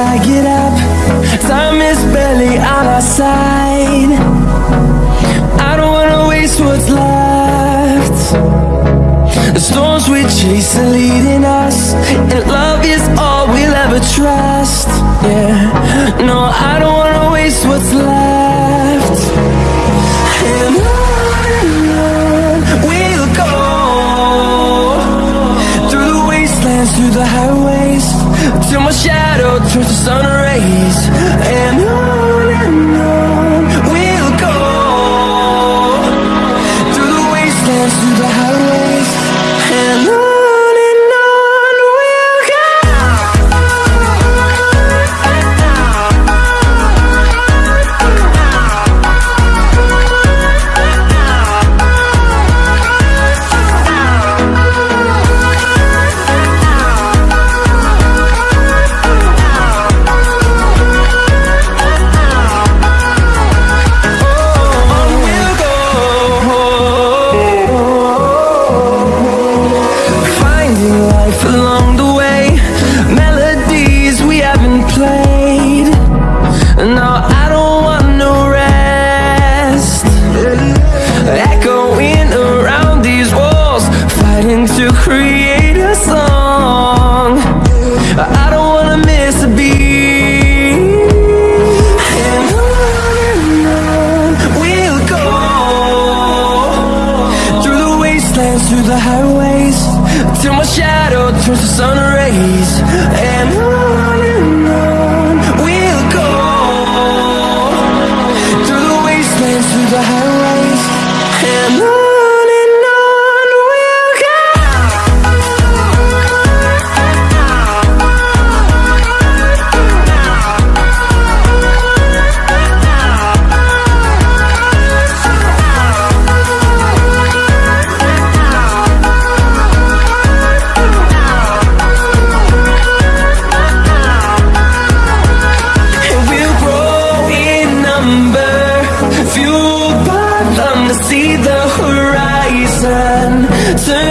I get up Time is barely on our side. I don't wanna waste what's left. The storms we chase are leading Till my shadow turns to sun rays. And life along the way. Melodies we haven't played. No, I don't want no rest. Echoing around these walls Fighting to create through the highways. Till my shadow turns to sun rays. And on and on we'll go. Through the wastelands, through the highways Fueled by them to see the horizon Turn